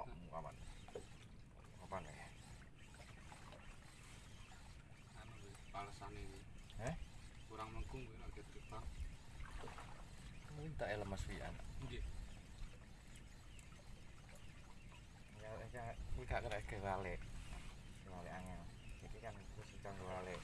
Kok kapan? Kapan ya? anu palesane iki Eh? kurang mengkung kuwi nek terbang Ini tak lemas pian. nggih Ya ya kuwi gak kena gawe wale. Wale angel. Iki kan kang wale. Eh,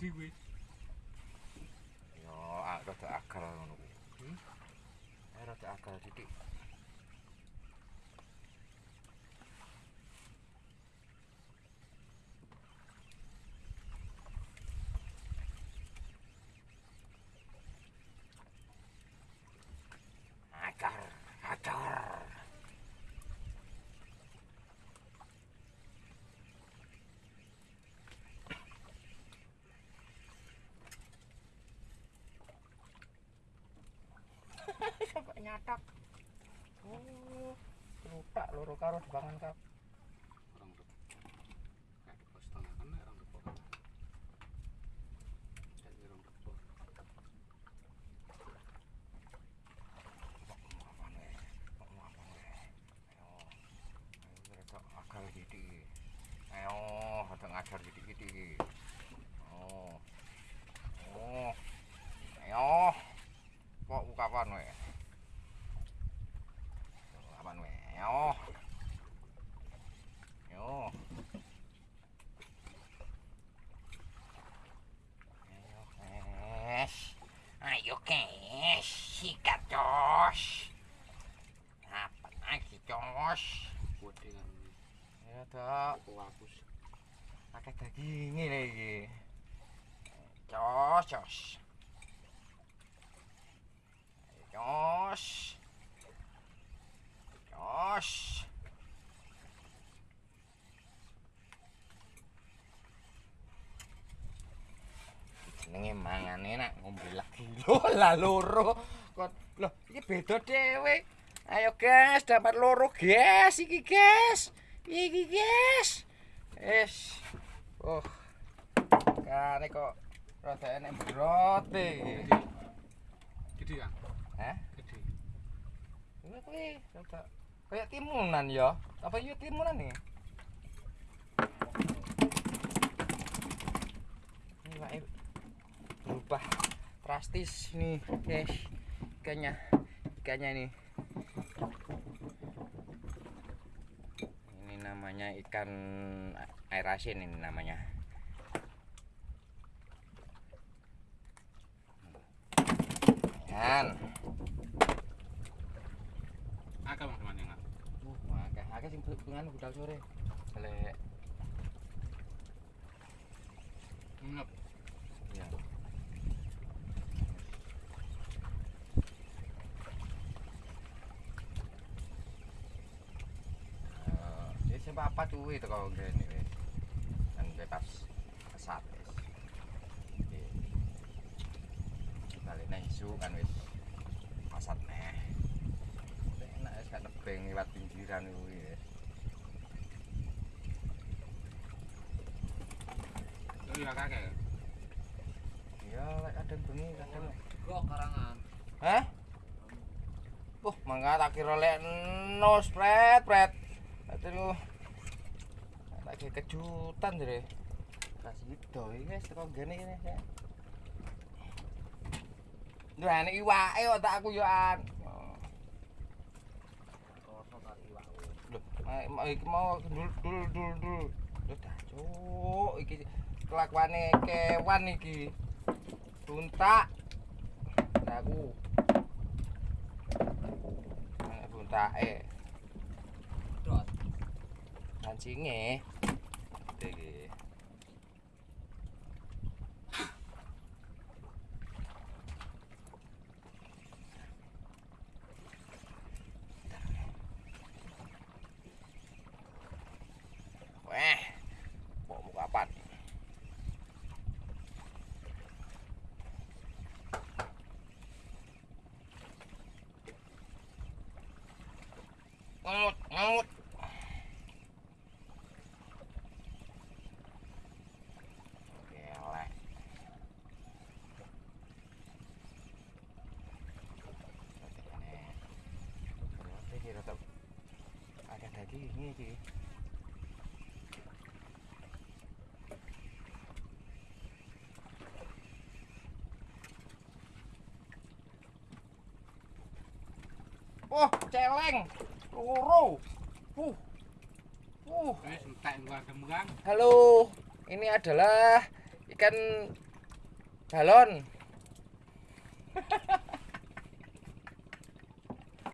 diwi Yo, ah, rada akal ngono kuwi. Hmm? Eh, rada akal titik. Nyatak oh lupa loro karo dibangun kap orang depo kayak depo setengah kan nek orang depo kan kayak orang depo apa nih kok mau apa nih ayo ayo mereka akal gitu ayo ada ngajar gitu gitu oh oh ayo kok buka apa nih apa nih ayo ayo ayo kes ayo kes sikat jos apa lagi jos ya kok hapus pakai dagingnya lagi. Jos jos jos jos jenenge mangane nak ngombe lagi. Lho lah loro lho iki beda dhewe. Ayo guys dapat loro. Guys iki guys. Iki guys. Es oh kane kok rada enek berote gede kan hah? Gede. Kuwi kuwi rada kayak timunan ya. Apa yuk timunan nih ini wae berubah drastis nih guys ikannya ikannya nih ini namanya ikan air asin ini namanya. Kan akal bang teman yang Uh, sing bengan budal sore. Lek. Ngep ya. Eh, ya apa tuh itu kalau gini wis. Kan bebas kesat wis. Iya. Balik nang isu kan wis. Pasat neh. Enak wis gak nebeng lewat pinggiran kuwi wis. Lah kakek. Ya, lek kadang bengi kadang Kok karangan. Hah? Wah, mangga tak kira lek no spread, spread. Aduh. Lagi kejutan jere. Kasih itu guys, teko gene ini ya. Duh, ini iwake kok tak aku yo an. Loh, iki mau dul dul dul dul. Loh, dah cuk, iki kelakuane kewan iki. Tuntak. Aku. Buntake. Dot. Kancinge. Iki. Ini. Wah, celeng. Loro. Uh. Uh. Halo, ini adalah ikan balon.